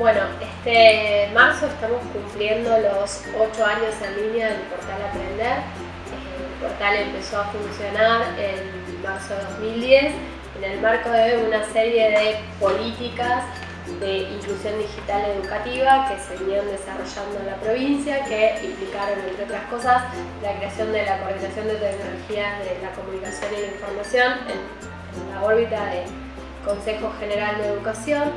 Bueno, este marzo estamos cumpliendo los 8 años en línea del portal Aprender. El portal empezó a funcionar en marzo de 2010 en el marco de una serie de políticas de inclusión digital educativa que se venían desarrollando en la provincia, que implicaron, entre otras cosas, la creación de la Coordinación de Tecnologías de la Comunicación y la Información en, la órbita del Consejo General de Educación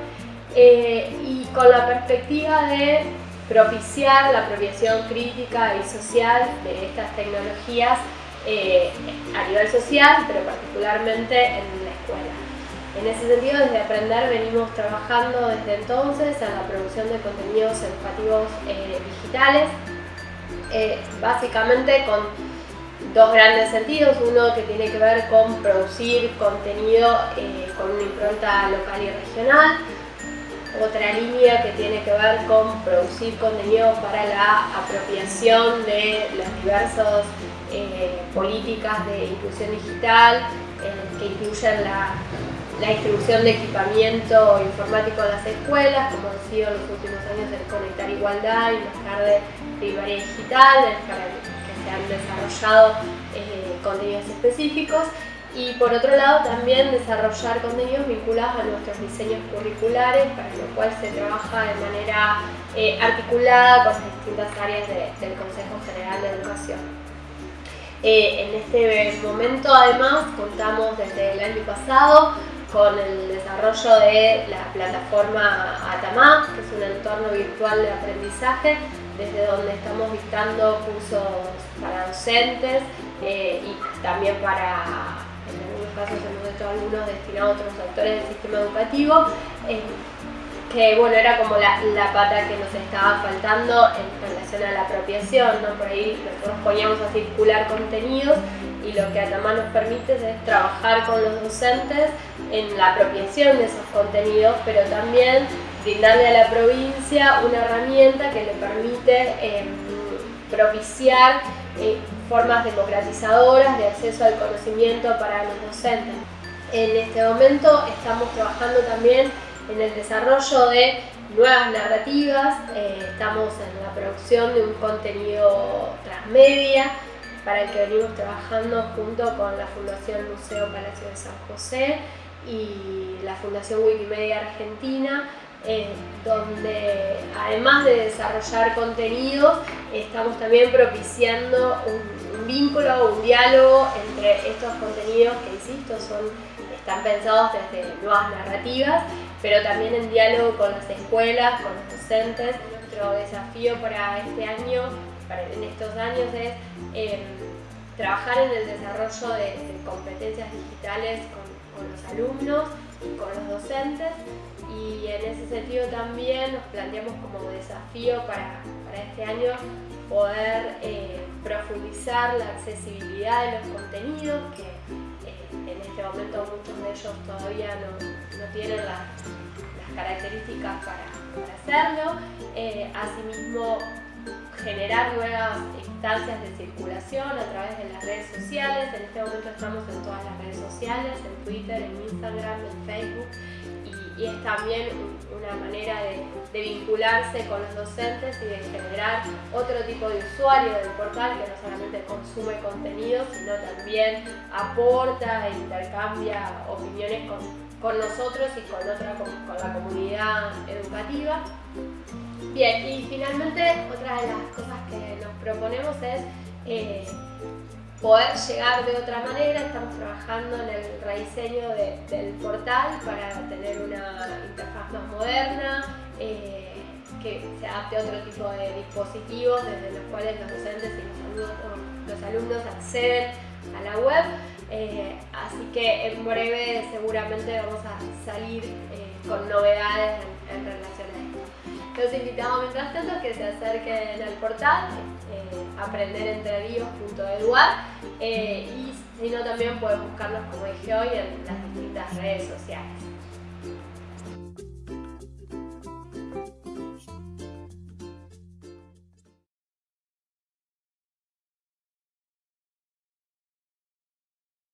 eh, y con la perspectiva de propiciar la apropiación crítica y social de estas tecnologías eh, a nivel social, pero particularmente en la escuela. En ese sentido, desde Aprender venimos trabajando desde entonces en la producción de contenidos educativos eh, digitales, eh, básicamente con dos grandes sentidos, uno que tiene que ver con producir contenido con una impronta local y regional, otra línea que tiene que ver con producir contenido para la apropiación de las diversas políticas de inclusión digital que incluyen la distribución de equipamiento informático en las escuelas, como ha sido en los últimos años el Conectar Igualdad y más tarde Primaria Digital, que se han desarrollado eh, contenidos específicos y por otro lado también desarrollar contenidos vinculados a nuestros diseños curriculares, para lo cual se trabaja de manera eh, articulada con las distintas áreas del Consejo General de Educación. Eh, en este momento además contamos desde el año pasado con el desarrollo de la plataforma Atamá, que es un entorno virtual de aprendizaje, desde donde estamos dictando cursos para docentes eh, y también para, casos hemos hecho algunos destinados a otros actores del sistema educativo, eh, que bueno, era como la, pata que nos estaba faltando en relación a la apropiación, ¿no? por ahí nosotros poníamos a circular contenidos y lo que Atamá nos permite es trabajar con los docentes en la apropiación de esos contenidos, pero también brindarle a la provincia una herramienta que le permite em, propiciar eh, formas democratizadoras de acceso al conocimiento para los docentes. En este momento estamos trabajando también en el desarrollo de nuevas narrativas, eh, estamos en la producción de un contenido transmedia, para el que venimos trabajando junto con la Fundación Museo Palacio de San José y la Fundación Wikimedia Argentina, donde además de desarrollar contenidos, estamos también propiciando un, un, vínculo, un diálogo entre estos contenidos que, insisto, son, están pensados desde nuevas narrativas, pero también en diálogo con las escuelas, con los docentes. Nuestro desafío para este año en estos años es em, trabajar en el desarrollo de, competencias digitales con, los alumnos y con los docentes y en ese sentido también nos planteamos como desafío para, este año poder eh, profundizar la accesibilidad de los contenidos que eh, en este momento muchos de ellos todavía no, tienen las, características para, hacerlo. Eh, asimismo, generar nuevas instancias de circulación a través de las redes sociales. En este momento estamos en todas las redes sociales, en Twitter, en Instagram, en Facebook y, es también una manera de, vincularse con los docentes y de generar otro tipo de usuario del portal que no solamente consume contenido, sino también aporta e intercambia opiniones con, con nosotros y con, otra, con la comunidad educativa. Bien, y finalmente otra de las cosas que nos proponemos es eh, poder llegar de otra manera. Estamos trabajando en el rediseño del portal para tener una interfaz más moderna, eh, que se adapte a otro tipo de dispositivos desde los cuales los docentes y los alumnos, acceden a la web. Eh, así que en breve seguramente vamos a salir con novedades en relación a esto. Los invitamos mientras tanto que se acerquen al portal eh, eh, y si no también pueden buscarnos como dije hoy en las distintas redes sociales.